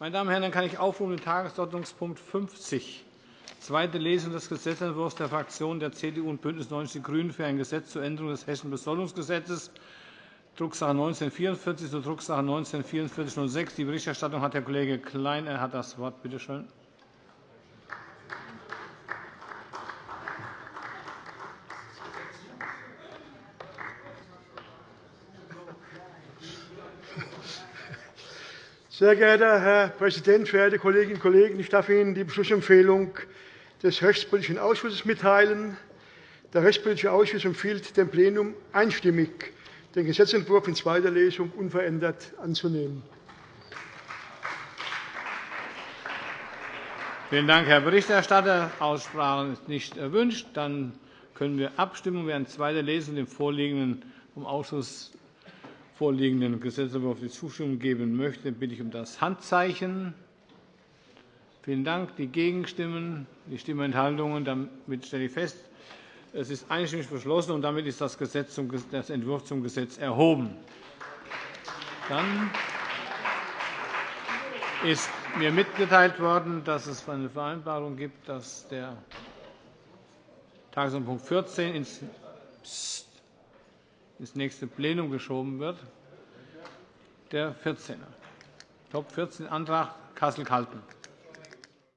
Meine Damen und Herren, dann kann ich aufrufen den Tagesordnungspunkt 50, zweite Lesung des Gesetzentwurfs der Fraktionen der CDU und BÜNDNIS 90 die GRÜNEN für ein Gesetz zur Änderung des Hessischen Besoldungsgesetzes, Drucksache 1944 zur Drucksache 19-4406. Die Berichterstattung hat Herr Kollege Klein. Er hat das Wort. Bitte schön. Sehr geehrter Herr Präsident, verehrte Kolleginnen und Kollegen! Ich darf Ihnen die Beschlussempfehlung des Rechtspolitischen Ausschusses mitteilen. Der Rechtspolitische Ausschuss empfiehlt dem Plenum einstimmig, den Gesetzentwurf in zweiter Lesung unverändert anzunehmen. Vielen Dank, Herr Berichterstatter. Aussprache ist nicht erwünscht. Dann können wir abstimmen. Wer in zweiter Lesung dem vorliegenden vom Ausschuss vorliegenden Gesetzentwurf die Zustimmung geben möchte, bitte ich um das Handzeichen. Vielen Dank. Die Gegenstimmen, die Stimmenthaltungen. Damit stelle ich fest, es ist einstimmig beschlossen, und damit ist das, Gesetz zum, das Entwurf zum Gesetz erhoben. Dann ist mir mitgeteilt worden, dass es eine Vereinbarung gibt, dass der Tagesordnungspunkt 14 ins ins nächste Plenum geschoben wird, der 14. Top 14 Antrag Kassel-Calten.